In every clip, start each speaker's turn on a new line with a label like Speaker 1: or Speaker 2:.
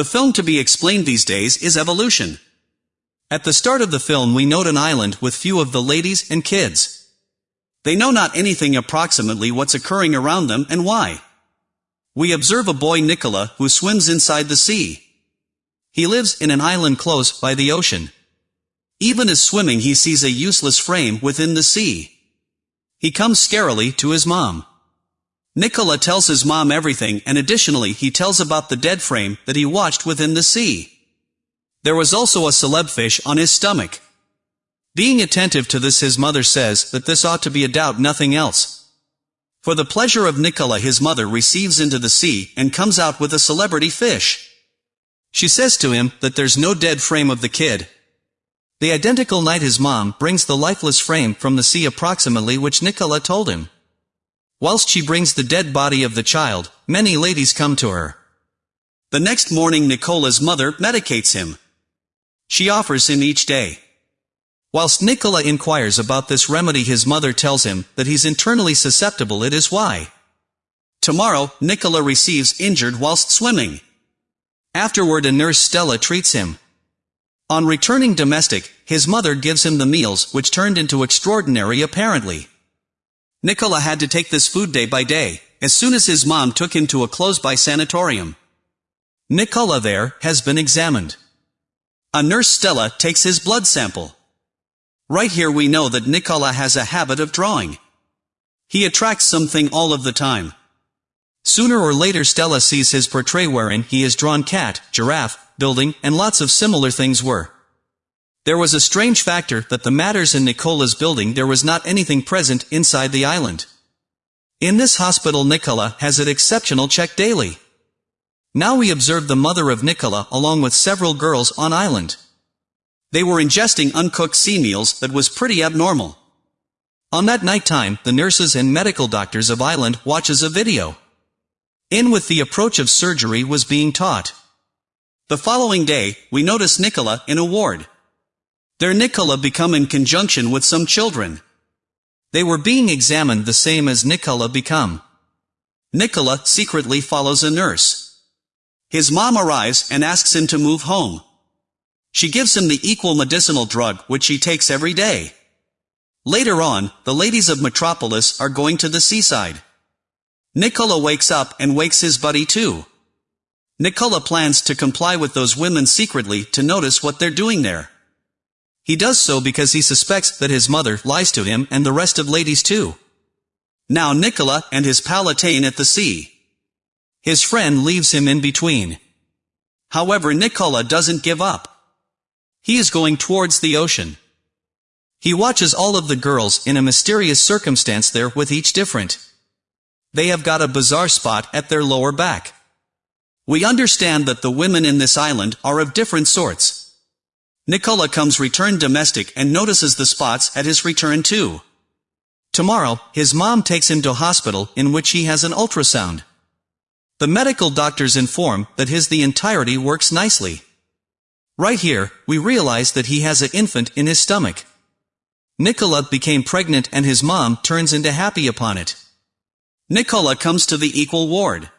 Speaker 1: The film to be explained these days is evolution. At the start of the film we note an island with few of the ladies and kids. They know not anything approximately what's occurring around them and why. We observe a boy Nicola who swims inside the sea. He lives in an island close by the ocean. Even as swimming he sees a useless frame within the sea. He comes scarily to his mom. Nicola tells his mom everything and additionally he tells about the dead frame that he watched within the sea. There was also a celeb fish on his stomach. Being attentive to this his mother says that this ought to be a doubt nothing else. For the pleasure of Nicola his mother receives into the sea and comes out with a celebrity fish. She says to him that there's no dead frame of the kid. The identical night his mom brings the lifeless frame from the sea approximately which Nicola told him. Whilst she brings the dead body of the child, many ladies come to her. The next morning Nicola's mother medicates him. She offers him each day. Whilst Nicola inquires about this remedy his mother tells him that he's internally susceptible it is why. Tomorrow, Nicola receives injured whilst swimming. Afterward a nurse Stella treats him. On returning domestic, his mother gives him the meals which turned into extraordinary apparently. Nicola had to take this food day by day, as soon as his mom took him to a close-by sanatorium. Nicola there has been examined. A nurse Stella takes his blood sample. Right here we know that Nicola has a habit of drawing. He attracts something all of the time. Sooner or later Stella sees his portrait wherein he is drawn cat, giraffe, building, and lots of similar things were. There was a strange factor that the matters in Nicola's building there was not anything present inside the island. In this hospital Nicola has an exceptional check daily. Now we observe the mother of Nicola along with several girls on island. They were ingesting uncooked sea meals that was pretty abnormal. On that night time, the nurses and medical doctors of island watches a video. In with the approach of surgery was being taught. The following day, we notice Nicola in a ward. Their Nicola become in conjunction with some children. They were being examined the same as Nicola become. Nicola secretly follows a nurse. His mom arrives and asks him to move home. She gives him the equal medicinal drug which he takes every day. Later on, the ladies of Metropolis are going to the seaside. Nicola wakes up and wakes his buddy too. Nicola plans to comply with those women secretly to notice what they're doing there. He does so because he suspects that his mother lies to him and the rest of ladies too. Now Nicola and his Palatine at the sea. His friend leaves him in between. However Nicola doesn't give up. He is going towards the ocean. He watches all of the girls in a mysterious circumstance there with each different. They have got a bizarre spot at their lower back. We understand that the women in this island are of different sorts. Nicola comes return domestic and notices the spots at his return too. Tomorrow, his mom takes him to hospital in which he has an ultrasound. The medical doctors inform that his the entirety works nicely. Right here, we realize that he has an infant in his stomach. Nicola became pregnant and his mom turns into happy upon it. Nicola comes to the equal ward.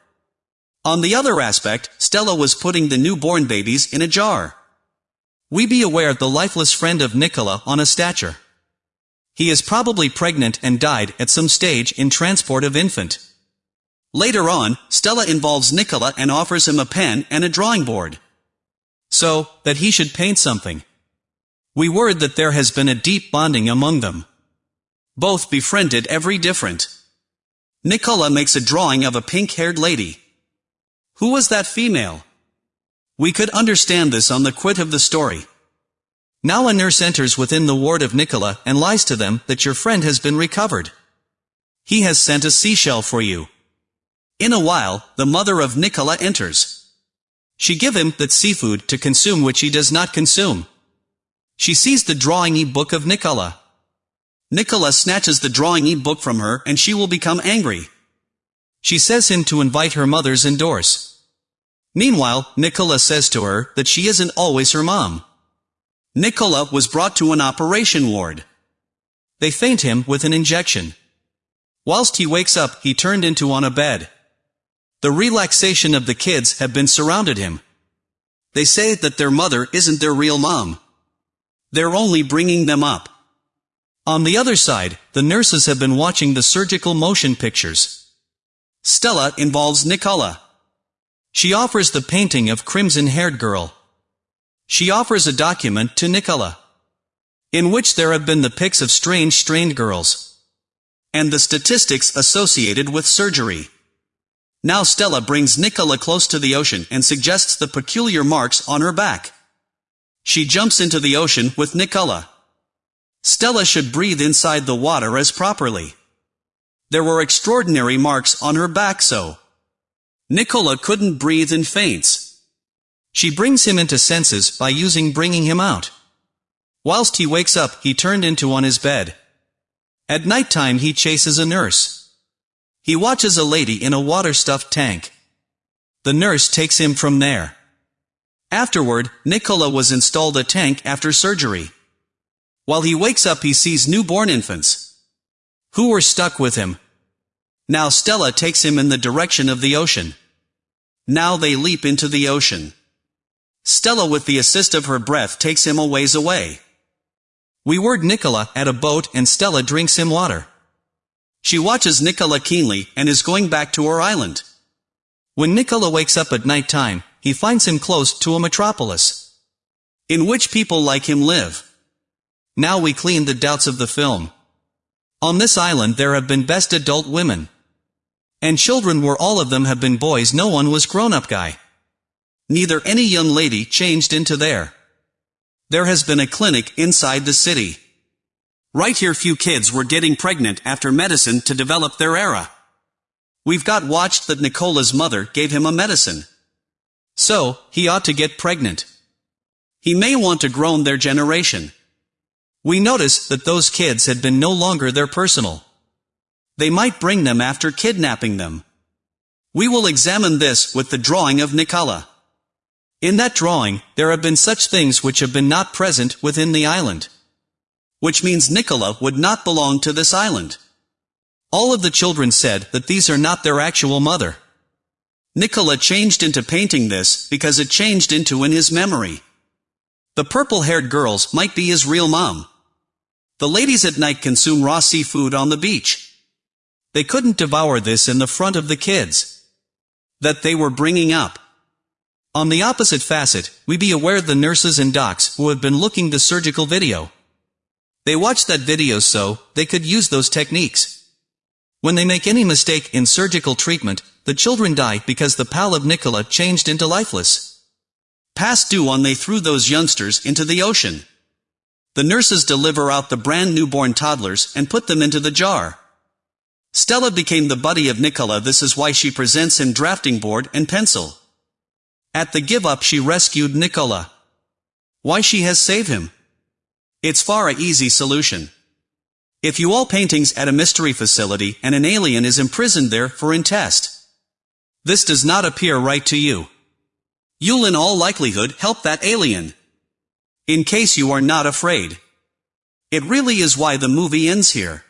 Speaker 1: On the other aspect, Stella was putting the newborn babies in a jar. We be aware of the lifeless friend of Nicola on a stature. He is probably pregnant and died at some stage in transport of infant. Later on, Stella involves Nicola and offers him a pen and a drawing board. So, that he should paint something. We word that there has been a deep bonding among them. Both befriended every different. Nicola makes a drawing of a pink-haired lady. Who was that female? We could understand this on the quit of the story. Now a nurse enters within the ward of Nicola and lies to them that your friend has been recovered. He has sent a seashell for you. In a while, the mother of Nicola enters. She give him that seafood to consume which he does not consume. She sees the drawing e-book of Nicola. Nicola snatches the drawing e-book from her and she will become angry. She says him to invite her mothers indoors. Meanwhile, Nicola says to her that she isn't always her mom. Nicola was brought to an operation ward. They faint him with an injection. Whilst he wakes up, he turned into on a bed. The relaxation of the kids have been surrounded him. They say that their mother isn't their real mom. They're only bringing them up. On the other side, the nurses have been watching the surgical motion pictures. Stella involves Nicola. She offers the painting of crimson-haired girl. She offers a document to Nicola. In which there have been the pics of strange strained girls. And the statistics associated with surgery. Now Stella brings Nicola close to the ocean and suggests the peculiar marks on her back. She jumps into the ocean with Nicola. Stella should breathe inside the water as properly. There were extraordinary marks on her back so. Nicola couldn't breathe and faints. She brings him into senses by using bringing him out. Whilst he wakes up, he turned into on his bed. At night time he chases a nurse. He watches a lady in a water-stuffed tank. The nurse takes him from there. Afterward, Nicola was installed a tank after surgery. While he wakes up he sees newborn infants. Who were stuck with him. Now Stella takes him in the direction of the ocean. Now they leap into the ocean. Stella with the assist of her breath takes him a ways away. We word Nicola at a boat and Stella drinks him water. She watches Nicola keenly and is going back to her island. When Nicola wakes up at night time, he finds him close to a metropolis. In which people like him live. Now we clean the doubts of the film. On this island there have been best adult women. And children were all of them have been boys no one was grown-up guy. Neither any young lady changed into there. There has been a clinic inside the city. Right here few kids were getting pregnant after medicine to develop their era. We've got watched that Nicola's mother gave him a medicine. So, he ought to get pregnant. He may want to grown their generation. We notice that those kids had been no longer their personal. They might bring them after kidnapping them. We will examine this with the drawing of Nicola. In that drawing, there have been such things which have been not present within the island which means Nicola would not belong to this island. All of the children said that these are not their actual mother. Nicola changed into painting this because it changed into in his memory. The purple-haired girls might be his real mom. The ladies at night consume raw seafood on the beach. They couldn't devour this in the front of the kids. That they were bringing up. On the opposite facet, we be aware the nurses and docs who have been looking the surgical video they watch that video so, they could use those techniques. When they make any mistake in surgical treatment, the children die because the pal of Nicola changed into lifeless. Past due on they threw those youngsters into the ocean. The nurses deliver out the brand newborn toddlers and put them into the jar. Stella became the buddy of Nicola this is why she presents him drafting board and pencil. At the give up she rescued Nicola. Why she has saved him. It's far a easy solution. If you all paintings at a mystery facility and an alien is imprisoned there for in test. This does not appear right to you. You'll in all likelihood help that alien. In case you are not afraid. It really is why the movie ends here.